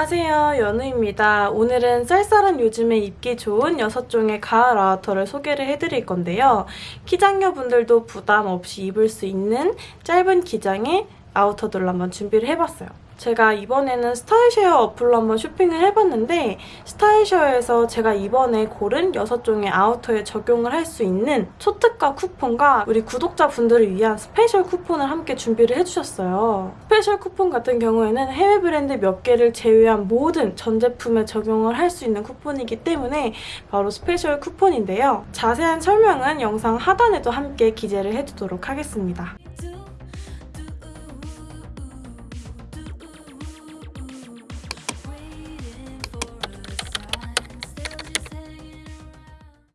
안녕하세요 연우입니다. 오늘은 쌀쌀한 요즘에 입기 좋은 6종의 가을 아우터를 소개를 해드릴 건데요. 키작녀분들도 부담 없이 입을 수 있는 짧은 기장의 아우터들로 한번 준비를 해봤어요. 제가 이번에는 스타일쉐어 어플로 한번 쇼핑을 해봤는데 스타일쉐어에서 제가 이번에 고른 6종의 아우터에 적용을 할 수 있는 초특가 쿠폰과 우리 구독자분들을 위한 스페셜 쿠폰을 함께 준비를 해주셨어요. 스페셜 쿠폰 같은 경우에는 해외 브랜드 몇 개를 제외한 모든 전 제품에 적용을 할 수 있는 쿠폰이기 때문에 바로 스페셜 쿠폰인데요. 자세한 설명은 영상 하단에도 함께 기재를 해두도록 하겠습니다.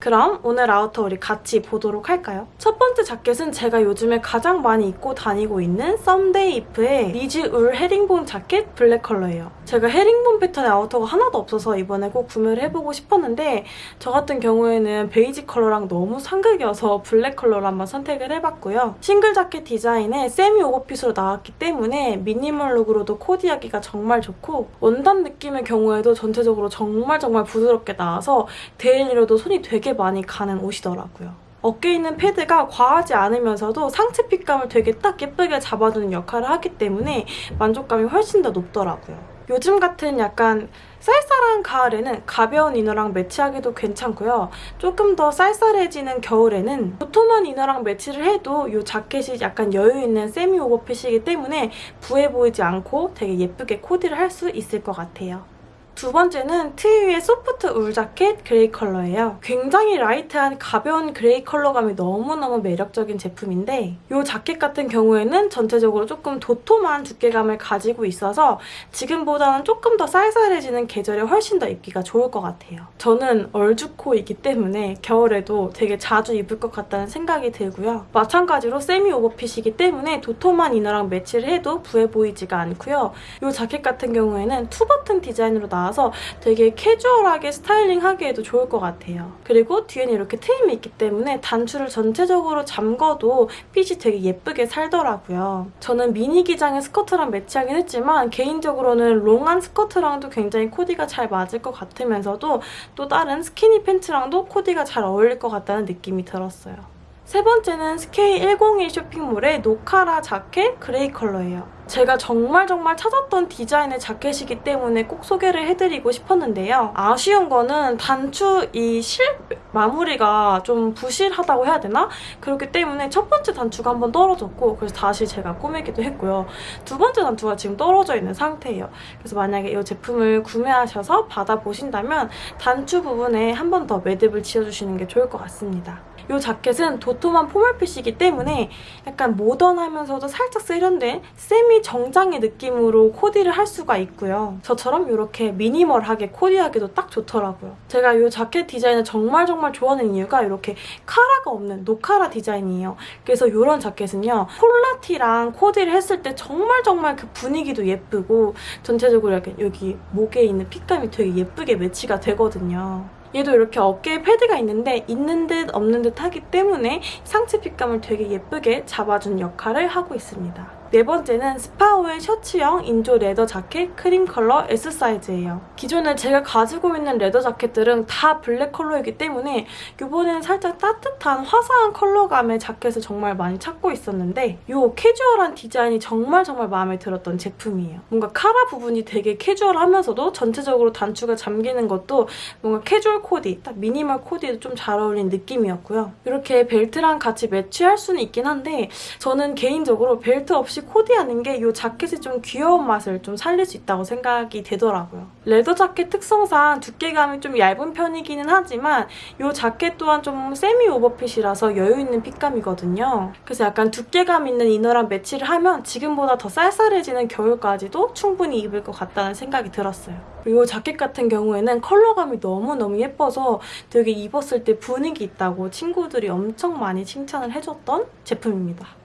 그럼 오늘 아우터 우리 같이 보도록 할까요? 첫 번째 자켓은 제가 요즘에 가장 많이 입고 다니고 있는 썸데이 이프의 리즈 울 헤링본 자켓 블랙 컬러예요. 제가 헤링본 패턴의 아우터가 하나도 없어서 이번에 꼭 구매를 해보고 싶었는데 저 같은 경우에는 베이지 컬러랑 너무 상극이어서 블랙 컬러로 한번 선택을 해봤고요. 싱글 자켓 디자인에 세미 오버핏으로 나왔기 때문에 minimal look으로도 코디하기가 정말 좋고 원단 느낌의 경우에도 전체적으로 정말 정말 부드럽게 나와서 daily로도 손이 되게 많이 가는 옷이더라고요. 어깨에 있는 패드가 과하지 않으면서도 상체 핏감을 되게 딱 예쁘게 잡아주는 역할을 하기 때문에 만족감이 훨씬 더 높더라고요. 요즘 같은 약간 쌀쌀한 가을에는 가벼운 inner랑 매치하기도 괜찮고요. 조금 더 쌀쌀해지는 겨울에는 도톰한 inner랑 매치를 해도 이 자켓이 약간 여유있는 세미 오버핏이기 때문에 부해 보이지 않고 되게 예쁘게 코디를 할 수 있을 것 같아요. 두 번째는 트위의 soft wool 자켓 그레이 컬러예요. 굉장히 light한 가벼운 그레이 컬러감이 너무너무 매력적인 제품인데 이 자켓 같은 경우에는 전체적으로 조금 도톰한 두께감을 가지고 있어서 지금보다는 조금 더 쌀쌀해지는 계절에 훨씬 더 입기가 좋을 것 같아요. 저는 얼죽코이기 때문에 겨울에도 되게 자주 입을 것 같다는 생각이 들고요. 마찬가지로 세미 오버핏이기 때문에 도톰한 inner랑 매치를 해도 부해 보이지가 않고요. 이 자켓 같은 경우에는 two button 디자인으로 나와 나와서 되게 캐주얼하게 스타일링하기에도 좋을 것 같아요. 그리고 뒤에는 이렇게 트임이 있기 때문에 단추를 전체적으로 잠궈도 핏이 되게 예쁘게 살더라고요. 저는 미니 기장의 스커트랑 매치하긴 했지만 개인적으로는 long한 스커트랑도 굉장히 코디가 잘 맞을 것 같으면서도 또 다른 스키니 팬츠랑도 코디가 잘 어울릴 것 같다는 느낌이 들었어요. 세 번째는 SK101 쇼핑몰의 노카라 자켓 그레이 컬러예요. 제가 정말 정말 찾았던 디자인의 자켓이기 때문에 꼭 소개를 해드리고 싶었는데요. 아쉬운 거는 단추 이 실 마무리가 좀 부실하다고 해야 되나? 그렇기 때문에 첫 번째 단추가 한번 떨어졌고 그래서 다시 제가 꿰매기도 했고요. 두 번째 단추가 지금 떨어져 있는 상태예요. 그래서 만약에 이 제품을 구매하셔서 받아보신다면 단추 부분에 한 번 더 매듭을 지어주시는 게 좋을 것 같습니다. 이 자켓은 도톰한 formal fit이기 때문에 약간 모던하면서도 살짝 세련된 세미 정장의 느낌으로 코디를 할 수가 있고요. 저처럼 이렇게 minimal하게 코디하기도 딱 좋더라고요. 제가 이 자켓 디자인을 정말 정말 좋아하는 이유가 이렇게 카라가 없는 노카라 디자인이에요. 그래서 이런 자켓은요. 폴라티랑 코디를 했을 때 정말 정말 그 분위기도 예쁘고 전체적으로 약간 여기 목에 있는 핏감이 되게 예쁘게 매치가 되거든요. 얘도 이렇게 어깨에 패드가 있는데 있는 듯 없는 듯 하기 때문에 상체 핏감을 되게 예쁘게 잡아준 역할을 하고 있습니다. 네 번째는 스파오의 셔츠형 인조 leather 자켓 크림 컬러 S 사이즈예요. 기존에 제가 가지고 있는 leather 자켓들은 다 블랙 컬러이기 때문에 이번에는 살짝 따뜻한 화사한 컬러감의 자켓을 정말 많이 찾고 있었는데 이 캐주얼한 디자인이 정말 정말 마음에 들었던 제품이에요. 뭔가 카라 부분이 되게 캐주얼하면서도 전체적으로 단추가 잠기는 것도 뭔가 캐주얼 코디, 딱 미니멀 코디에도 좀 잘 어울리는 느낌이었고요. 이렇게 벨트랑 같이 매치할 수는 있긴 한데 저는 개인적으로 벨트 없이 코디하는 게 이 자켓이 좀 귀여운 맛을 좀 살릴 수 있다고 생각이 되더라고요. leather 자켓 특성상 두께감이 좀 얇은 편이기는 하지만 이 자켓 또한 좀 semi overfit이라서 여유 있는 핏감이거든요. 그래서 약간 두께감 있는 inner랑 매치를 하면 지금보다 더 쌀쌀해지는 겨울까지도 충분히 입을 것 같다는 생각이 들었어요. 이 자켓 같은 경우에는 컬러감이 너무너무 예뻐서 되게 입었을 때 분위기 있다고 친구들이 엄청 많이 칭찬을 해줬던 제품입니다.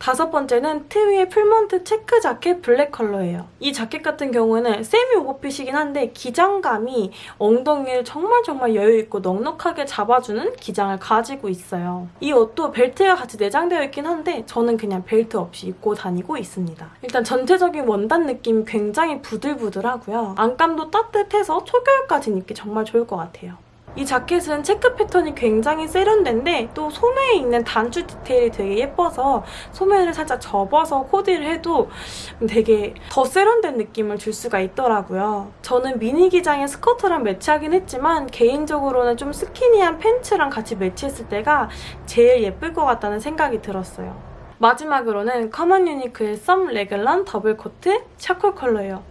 다섯 번째는 트위의 풀먼트 체크 자켓 블랙 컬러예요. 이 자켓 같은 경우는 semi overfit이긴 한데 기장감이 엉덩이를 정말 정말 여유있고 넉넉하게 잡아주는 기장을 가지고 있어요. 이 옷도 벨트가 같이 내장되어 있긴 한데 저는 그냥 벨트 없이 입고 다니고 있습니다. 일단 전체적인 원단 느낌이 굉장히 부들부들하고요. 안감도 따뜻해서 초겨울까지 입기 정말 좋을 것 같아요. 이 자켓은 체크 패턴이 굉장히 세련된데 또 소매에 있는 단추 디테일이 되게 예뻐서 소매를 살짝 접어서 코디를 해도 되게 더 세련된 느낌을 줄 수가 있더라고요. 저는 미니 기장의 스커트랑 매치하긴 했지만 개인적으로는 좀 skinny한 팬츠랑 같이 매치했을 때가 제일 예쁠 것 같다는 생각이 들었어요. 마지막으로는 커먼 유니크의 썸 레글런 더블 코트 charcoal 컬러예요.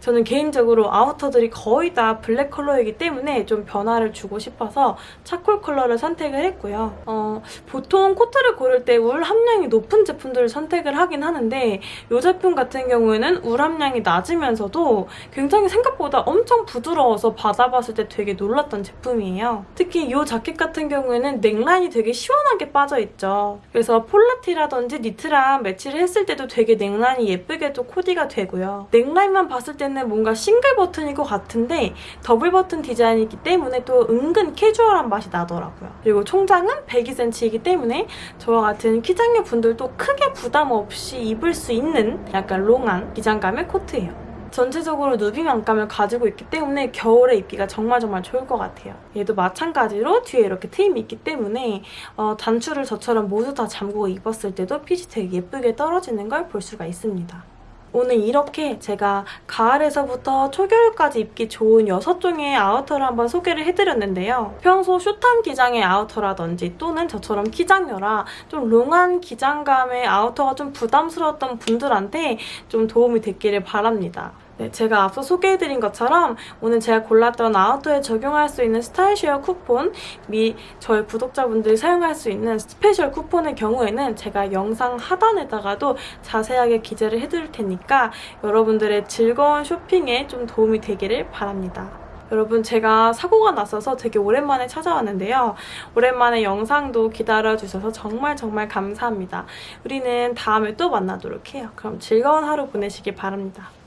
저는 개인적으로 아우터들이 거의 다 블랙 컬러이기 때문에 좀 변화를 주고 싶어서 charcoal 컬러를 선택을 했고요. 어, 보통 코트를 고를 때 울 함량이 높은 제품들을 선택을 하긴 하는데 이 제품 같은 경우에는 울 함량이 낮으면서도 굉장히 생각보다 엄청 부드러워서 받아봤을 때 되게 놀랐던 제품이에요. 특히 이 자켓 같은 경우에는 넥라인이 되게 시원하게 빠져있죠. 그래서 폴라티라든지 니트랑 매치를 했을 때도 되게 넥라인이 예쁘게도 코디가 되고요. 넥라인만 봤을 때는 뭔가 싱글 버튼일 것 같은데 더블 버튼 디자인이기 때문에 또 은근 캐주얼한 맛이 나더라고요. 그리고 총장은 102cm이기 때문에 저와 같은 키장녀 분들도 크게 부담 없이 입을 수 있는 약간 long한 기장감의 코트예요. 전체적으로 누빔 안감을 가지고 있기 때문에 겨울에 입기가 정말 정말 좋을 것 같아요. 얘도 마찬가지로 뒤에 이렇게 트임이 있기 때문에 어, 단추를 저처럼 모두 다 잠그고 입었을 때도 핏이 되게 예쁘게 떨어지는 걸 볼 수가 있습니다. 오늘 이렇게 제가 가을에서부터 초겨울까지 입기 좋은 6종의 아우터를 한번 소개를 해드렸는데요. 평소 숏한 기장의 아우터라든지 또는 저처럼 키장녀라 좀 long한 기장감의 아우터가 좀 부담스러웠던 분들한테 좀 도움이 됐기를 바랍니다. 네, 제가 앞서 소개해드린 것처럼 오늘 제가 골랐던 아우터에 적용할 수 있는 스타일쉐어 쿠폰 및 저희 구독자분들이 사용할 수 있는 스페셜 쿠폰의 경우에는 제가 영상 하단에다가도 자세하게 기재를 해드릴 테니까 여러분들의 즐거운 쇼핑에 좀 도움이 되기를 바랍니다. 여러분 제가 사고가 났어서 되게 오랜만에 찾아왔는데요. 오랜만에 영상도 기다려주셔서 정말 정말 감사합니다. 우리는 다음에 또 만나도록 해요. 그럼 즐거운 하루 보내시길 바랍니다.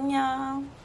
안녕.